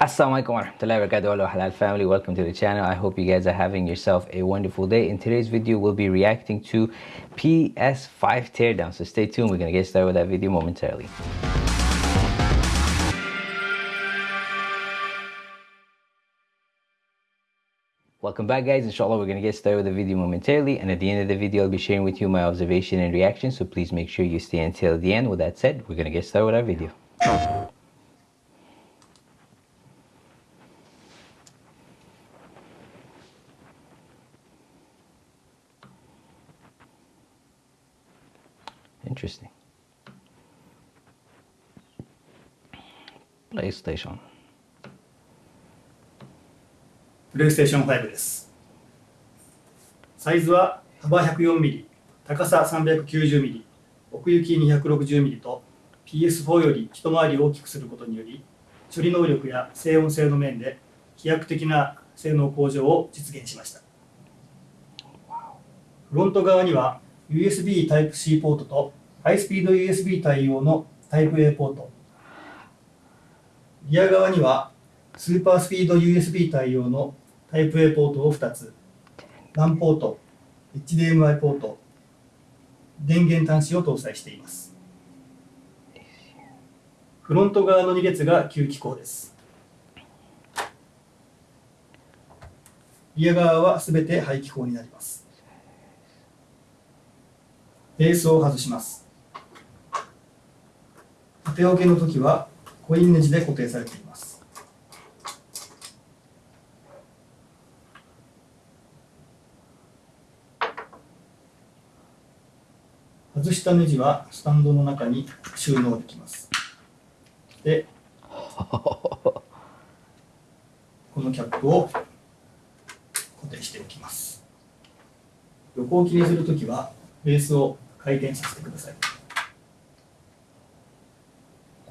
Assalamualaikum warahmatullahi wabarakatuh. Halal family. Welcome to the channel. I hope you guys are having yourself a wonderful day. In today's video we'll be reacting to PS5 teardown. So stay tuned. We're gonna get started with that video momentarily. Welcome back guys, inshallah we're to get started with the video momentarily. And at the end of the video I'll be sharing with you my observation and reaction. So please make sure you stay until the end. With that said, we're to get started with our video. Interesting. PlayStation. プレイステーション5です。サイズは幅 104mm、高さ 390mm、奥行き 260mm と PS4 より一回り大きくすることにより処理能力や静音性の面で飛躍的な性能向上を実現しました。フロント側には USB Type-C ポートとハイスピード USB 対応の Type-A ポート。リア側にはスーパースピード USB 対応のタイプ A ポートを2つ、LAN ポート、HDMI ポート、電源端子を搭載しています。フロント側の2列が吸気口です。リア側はすべて排気口になります。ベースを外します。縦置けの時はコインネジで固定されています。外したネジはスタンドの中に収納できます。で、このキャップを固定しておきます。横置きにするときはベースを回転させてください。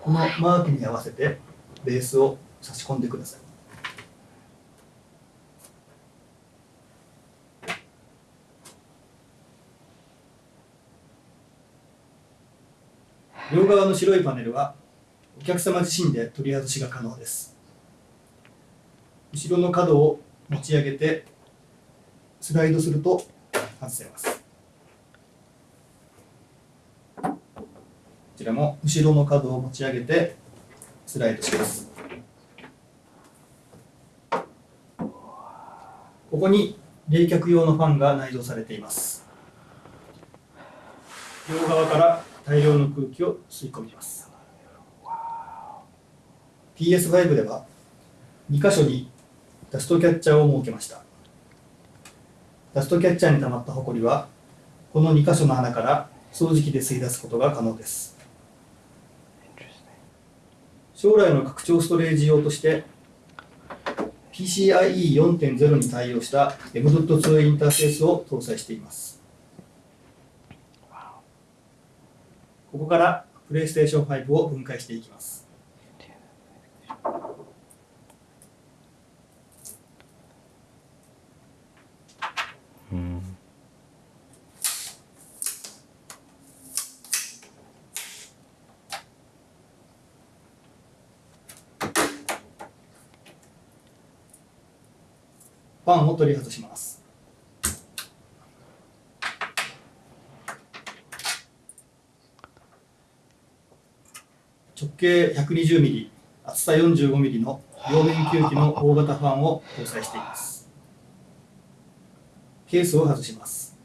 このマークに合わせてベースを差し込んでください。両側の白いパネルはお客様自身で取り外しが可能です。後ろの角を持ち上げてスライドすると外せます。ちらも後ろの角を持ち上げてスライドします。ここに冷却用のファンが内蔵されています。両側から大量の空気を吸い込みます。PS5 では2箇所にダストキャッチャーを設けました。ダストキャッチャーに溜まったホコリはこの2箇所の穴から掃除機で吸い出すことが可能です。将来の拡張ストレージ用として PCIe4.0 に対応した M.2 インターフェースを搭載しています。ここからプレイステーション5を分解していきます。ファンを取り外します。直径 120mm、厚さ 45mm の両面吸気の大型ファンを搭載しています。ケースを外します。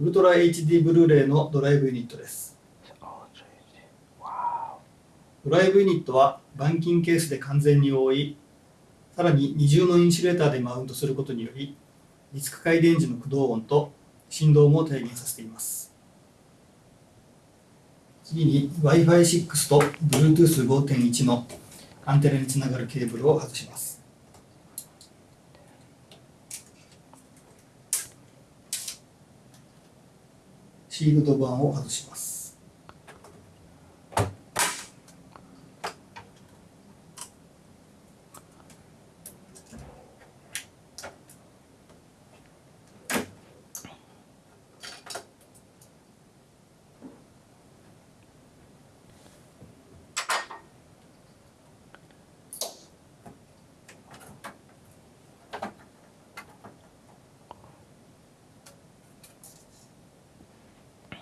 ウルトラ HD ブルーレイのドライブユニットです。ドライブユニットは板金ケースで完全に覆い、さらに二重のインシュレーターでマウントすることにより、ディスク回電時の駆動音と振動も低減させています。次に Wi-Fi6 と Bluetooth5.1 のアンテナにつながるケーブルを外します。シールド板を外します。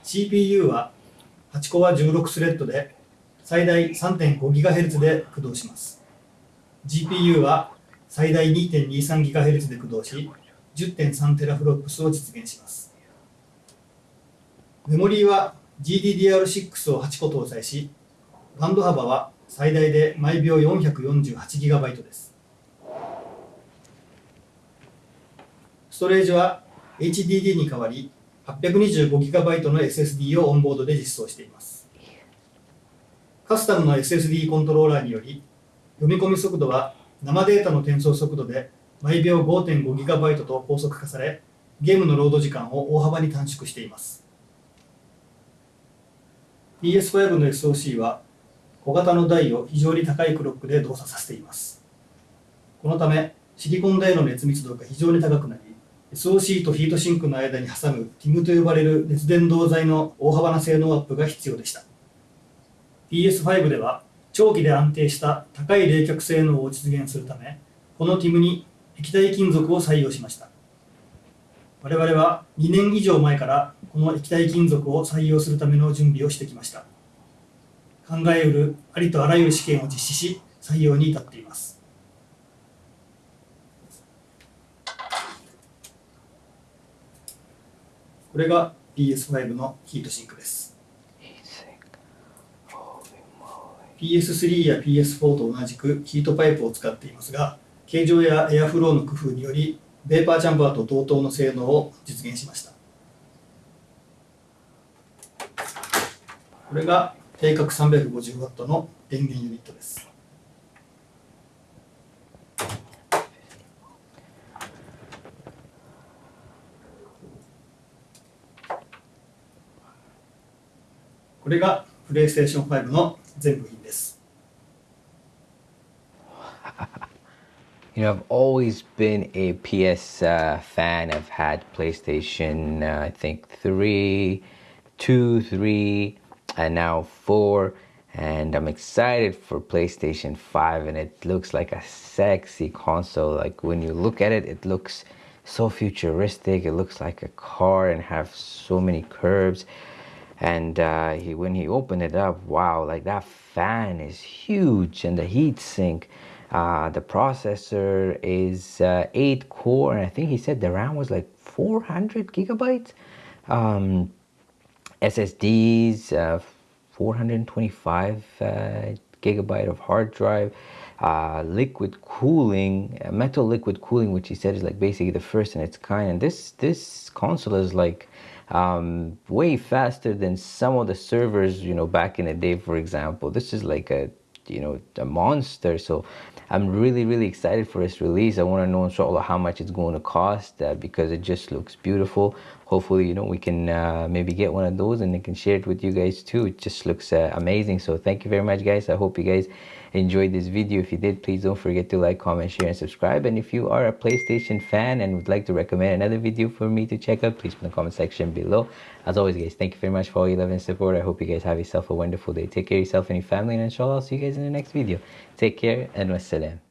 CPU は8コア16スレッドで最大 3.5GHz で駆動します。GPU は最大 2.23GHz で駆動し 10.3TFLOPS を実現します。メモリーは GDDR6 を8個搭載しバンド幅は最大で毎秒 448GB です。ストレージは HDD に代わり 825GB の SSD をオンボードで実装しています。カスタムの SSD コントローラーにより読み込み速度は生データの転送速度で毎秒 5.5GB と高速化されゲームのロード時間を大幅に短縮しています。PS5 の SoC は小型の台を非常に高いクロックで動作させています。このためシリコン台の熱密度が非常に高くなり SoC とヒートシンクの間に挟む TIM と呼ばれる熱伝導剤の大幅な性能アップが必要でした。PS5 では長期で安定した高い冷却性能を実現するためこの TIM に液体金属を採用しました。我々は2年以上前からこの液体金属を採用するための準備をしてきました。考えうるありとあらゆる試験を実施し採用に至っています。これが PS5 のヒートシンクです。PS3 や PS4 と同じくヒートパイプを使っていますが形状やエアフローの工夫によりベーパーチャンバーと同等の性能を実現しました。これが定格 350W の電源ユニットです。これがプレイステーション5の全部品です You know, I've always been a PS uh, fan. I've had PlayStation, uh, I think, 3, 2, 3, and now 4. And I'm excited for PlayStation 5, and it looks like a sexy console. Like when you look at it, it looks so futuristic. It looks like a car and have so many curves. And uh, he, when he opened it up, wow, like that fan is huge, and the heat sink uh, the processor is uh, 8 core, and I think he said the RAM was like 400 gigabytes. Um, SSDs, uh, 425 uh, gigabyte of hard drive. Uh, liquid cooling, metal liquid cooling, which he said is like basically the first in its kind. And this this console is like um, way faster than some of the servers, you know, back in the day. For example, this is like a you know a monster. So i'm really really excited for its release. I want to know inshallah how much it's going to cost uh, because it just looks beautiful. Hopefully you know we can uh, maybe get one of those and I can share it with you guys too. It just looks uh, amazing. So thank you very much guys. I hope you guys enjoyed this video. If you did please don't forget to like comment share and subscribe. And if you are a playstation fan and would like to recommend another video for me to check out please put in the comment section below. As always guys thank you very much for all your love and support. I hope you guys have yourself a wonderful day. Take care of yourself and your family and inshallah i'll see you guys in the next video. Take care and wassalam